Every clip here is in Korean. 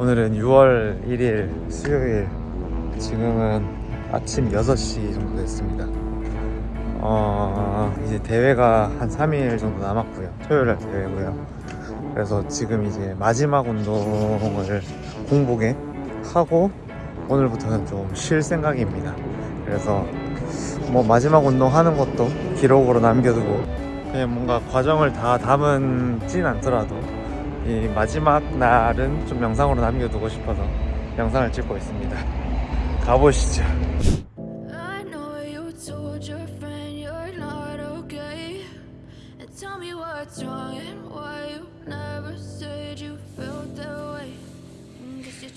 오늘은 6월 1일 수요일 지금은 아침 6시 정도 됐습니다. 어, 이제 대회가 한 3일 정도 남았고요. 토요일날 대회고요. 그래서 지금 이제 마지막 운동을 공복에 하고 오늘부터는 좀 쉴 생각입니다. 그래서 뭐 마지막 운동 하는 것도 기록으로 남겨두고 그냥 뭔가 과정을 다 담은 진 않더라도 이 마지막 날은 좀 영상으로 남겨두고 싶어서 영상을 찍고 있습니다 가보시죠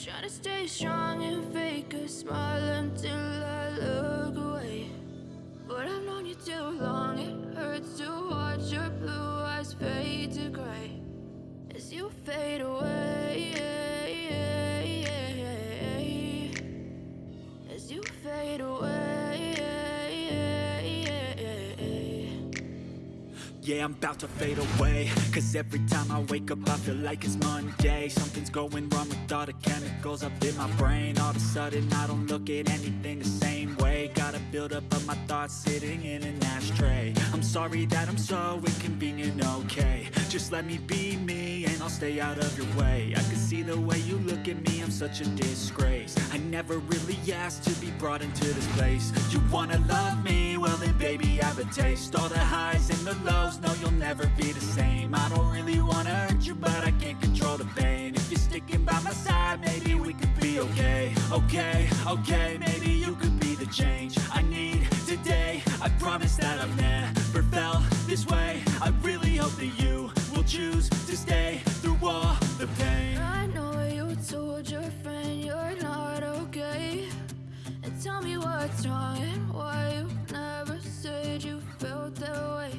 trying to stay strong and fake a smile until I look away. But I've known you too long, it hurts to watch your blue you fade away. As you fade away. Yeah, I'm about to fade away Cause every time I wake up I feel like it's Monday Something's going wrong with all the chemicals up in my brain All of a sudden I don't look at anything the same way Got a build up of my thoughts sitting in an ashtray I'm sorry that I'm so inconvenient, okay Just let me be me and I'll stay out of your way. I can see the way you look at me, I'm such a disgrace. I never really asked to be brought into this place. You wanna love me? Well then baby I have a taste. All the highs and the lows, no you'll never be the same. I don't really wanna hurt you but I can't control the pain. If you're sticking by my side maybe we could be okay. Okay, okay, maybe you could be the change I need today. I promise that I've never felt this way choose to stay through all the pain I know you told your friend you're not okay. And tell me what's wrong and why you never said you felt that way.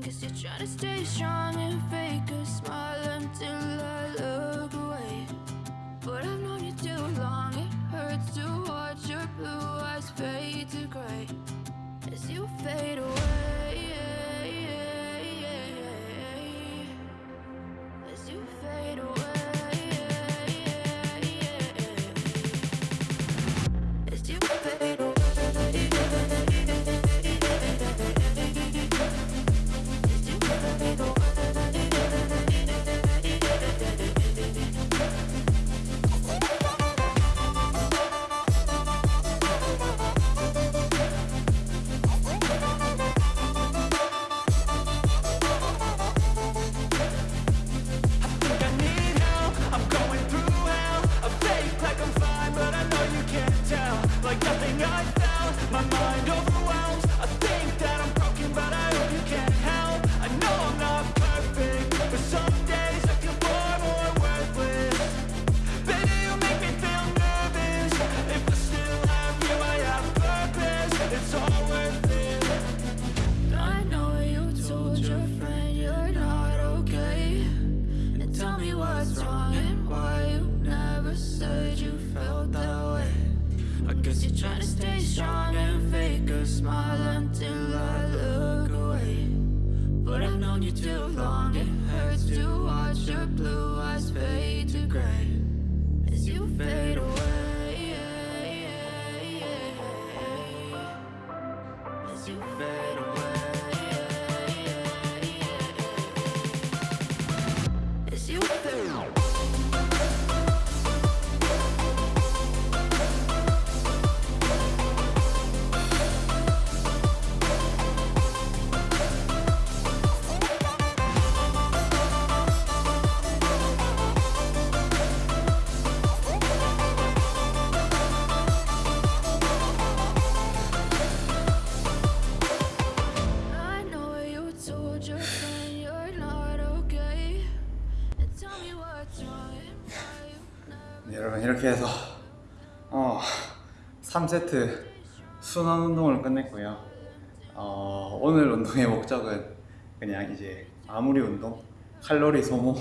Guess you're trying to stay strong and fake a smile until I look away. But I've known you too long, it hurts to watch your blue eyes fade to gray as you fade away. Known you too long, it hurts to watch your blue eyes fade to gray as you fade away. As you fade away. 여러분 이렇게 해서 어, 3세트 순환 운동을 끝냈고요. 어, 오늘 운동의 목적은 그냥 이제 마무리 운동 칼로리 소모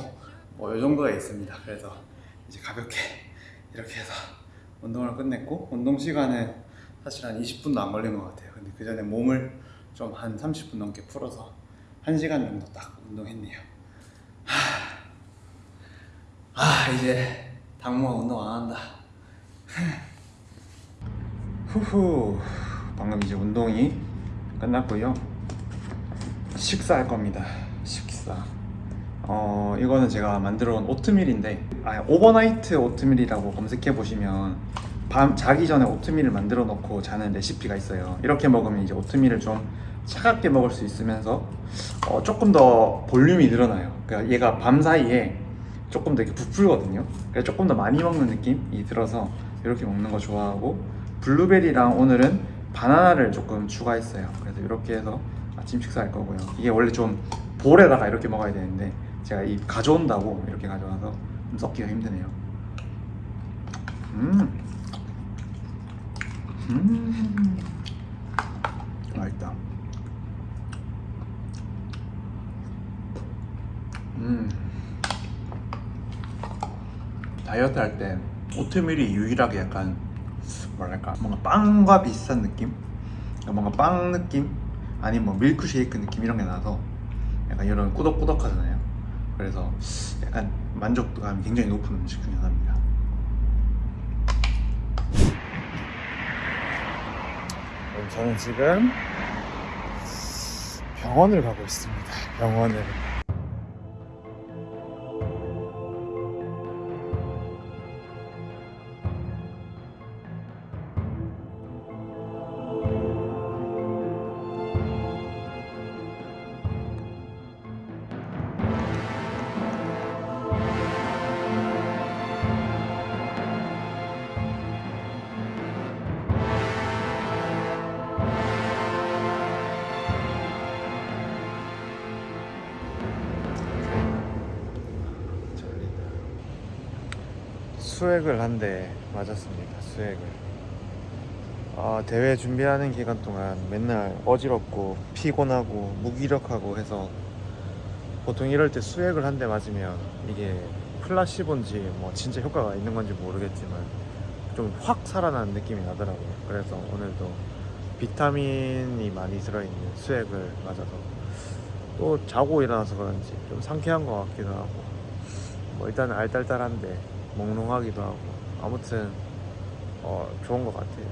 뭐 이 정도가 있습니다. 그래서 이제 가볍게 이렇게 해서 운동을 끝냈고 운동 시간은 사실 한 20분도 안 걸린 것 같아요. 근데 그 전에 몸을 좀 한 30분 넘게 풀어서 1시간 정도 딱 운동했네요. 하... 아 이제 당분간 운동 안 한다. 후후. 방금 이제 운동이 끝났고요. 식사할 겁니다. 식사. 어 이거는 제가 만들어 온 오트밀인데 아 overnight 오트밀이라고 검색해 보시면 밤 자기 전에 오트밀을 만들어 놓고 자는 레시피가 있어요. 이렇게 먹으면 이제 오트밀을 좀 차갑게 먹을 수 있으면서 어, 조금 더 볼륨이 늘어나요. 그러니까 얘가 밤 사이에 조금 더 이렇게 부풀거든요. 그래서 조금 더 많이 먹는 느낌이 들어서 이렇게 먹는 거 좋아하고 블루베리랑 오늘은 바나나를 조금 추가했어요. 그래서 이렇게 해서 아침 식사할 거고요. 이게 원래 좀 볼에다가 이렇게 먹어야 되는데 제가 이 가져온다고 이렇게 가져와서 좀 썩기가 힘드네요. 음, 음, 맛있다. 음. 다이어트 할 때 오트밀이 유일하게 약간 뭐랄까 뭔가 빵과 비슷한 느낌? 뭔가 빵 느낌? 아니면 뭐 밀크쉐이크 느낌 이런 게 나서 약간 이런 꾸덕꾸덕하잖아요. 그래서 약간 만족도감이 굉장히 높은 음식 중에 하나입니다. 저는 지금 병원을 가고 있습니다. 병원을. 수액을 한 대 맞았습니다. 수액을. 아, 대회 준비하는 기간 동안 맨날 어지럽고 피곤하고 무기력하고 해서 보통 이럴 때 수액을 한 대 맞으면 이게 플라시본지 뭐 진짜 효과가 있는 건지 모르겠지만 좀 확 살아나는 느낌이 나더라고요. 그래서 오늘도 비타민이 많이 들어있는 수액을 맞아서 또 자고 일어나서 그런지 좀 상쾌한 것 같기도 하고 뭐 일단 알딸딸한데 몽롱하기도 하고 아무튼 어, 좋은 것 같아요.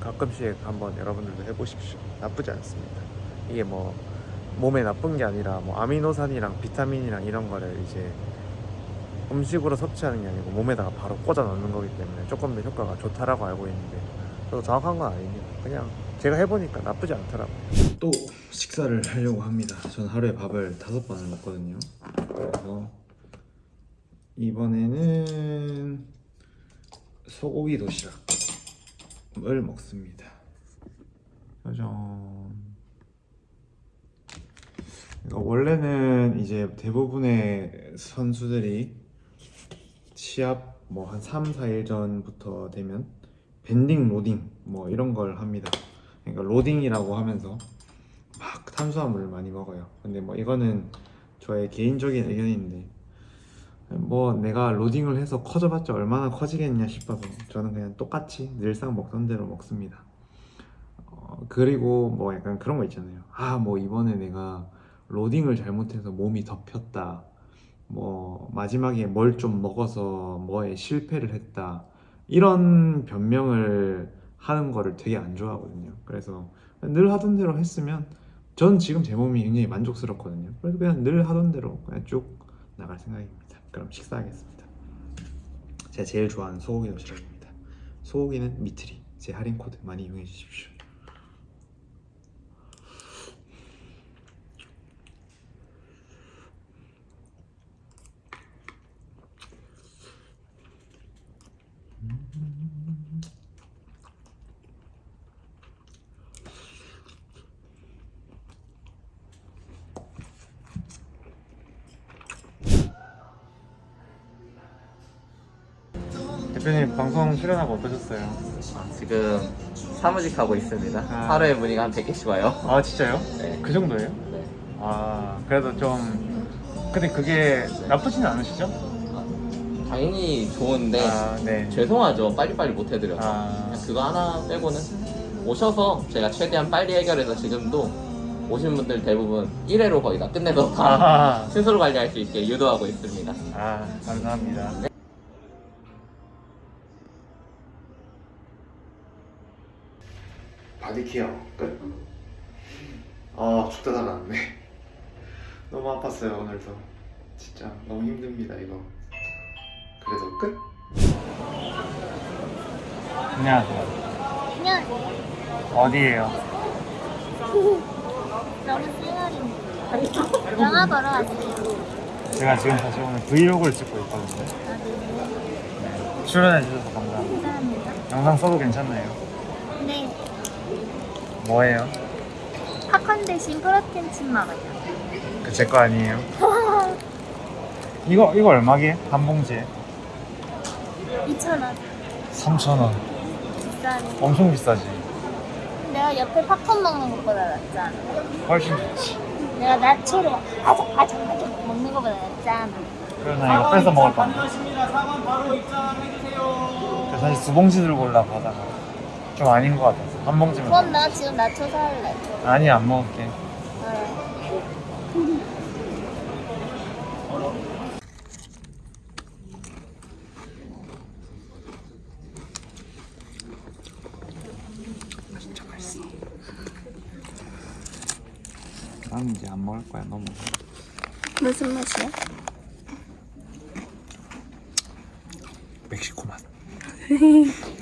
가끔씩 한번 여러분들도 해보십시오. 나쁘지 않습니다. 이게 뭐 몸에 나쁜 게 아니라 뭐 아미노산이랑 비타민이랑 이런 거를 이제 음식으로 섭취하는 게 아니고 몸에다가 바로 꽂아 넣는 거기 때문에 조금 더 효과가 좋다라고 알고 있는데 저도 정확한 건 아닙니다. 그냥 제가 해보니까 나쁘지 않더라고요. 또 식사를 하려고 합니다. 저는 하루에 밥을 다섯 번을 먹거든요. 그래서 이번에는 소고기 도시락을 먹습니다. 짜잔. 그러니까 원래는 이제 대부분의 선수들이 시합 뭐 한 3, 4일 전부터 되면 밴딩 로딩 뭐 이런 걸 합니다. 그러니까 로딩이라고 하면서 막 탄수화물을 많이 먹어요. 근데 뭐 이거는 저의 개인적인 의견인데 뭐 내가 로딩을 해서 커져봤자 얼마나 커지겠냐 싶어서 저는 그냥 똑같이 늘상 먹던 대로 먹습니다. 어, 그리고 뭐 약간 그런 거 있잖아요. 아 뭐 이번에 내가 로딩을 잘못해서 몸이 덮였다. 뭐 마지막에 뭘 좀 먹어서 뭐에 실패를 했다. 이런 변명을 하는 거를 되게 안 좋아하거든요. 그래서 늘 하던 대로 했으면 전 지금 제 몸이 굉장히 만족스럽거든요. 그래서 그냥 늘 하던 대로 그냥 쭉 나갈 생각입니다. 그럼 식사하겠습니다. 제가 제일 좋아하는 소고기 도시락입니다. 소고기는 미트리. 제 할인 코드 많이 이용해 주십시오. 대표님 방송 출연하고 어떠셨어요? 지금 사무직 하고 있습니다. 아. 하루에 문의가 한 100개씩 와요. 아 진짜요? 네. 그 정도예요? 네. 아 그래도 좀 근데 그게 나쁘지는 않으시죠? 당연히 좋은데 아 네. 죄송하죠. 빨리빨리 못 해드려서. 아. 그거 하나 빼고는 오셔서 제가 최대한 빨리 해결해서 지금도 오신 분들 대부분 1회로 거의 다 끝내서 다 아, 스스로 관리할 수 있게 유도하고 있습니다. 아 감사합니다. body care 끝. 아 죽다 살았네. 너무 아팠어요 오늘도. 진짜 너무 힘듭니다 이거. 그래도 끝. 안녕하세요. 안녕하세요. 어디에요? 너무 쌩얼인데. 영화 보러 왔어요. 제가 지금 사실 오늘 브이로그를 찍고 있거든요. 아, 네. 출연해 주셔서 감사합니다. 감사합니다. 영상 써도 괜찮나요? 네. 뭐예요? 팝콘 대신 프로틴 칩 먹어요. 그제거 아니에요? 이거 이거 얼마게? 한 봉지에? 2,000원. 3,000원. 비싸네. 엄청 비싸지. 내가 옆에 팝콘 먹는 것보다 낫잖아. 훨씬 좋지. 내가 나초로 아작 아작 아작 먹는 것보다 낫잖아. 그래서 나 이거 뺏어 먹을 건데. 그래서 사실 두 봉지 들고 올라고 하다가 좀 아닌 것 같아서 한 봉지면 그럼 나 지금 나초 살래. 아니 안 먹을게. 알아. 진짜 맛있어. 난 이제 안 먹을 거야. 너무. 무슨 맛이야? 멕시코 맛.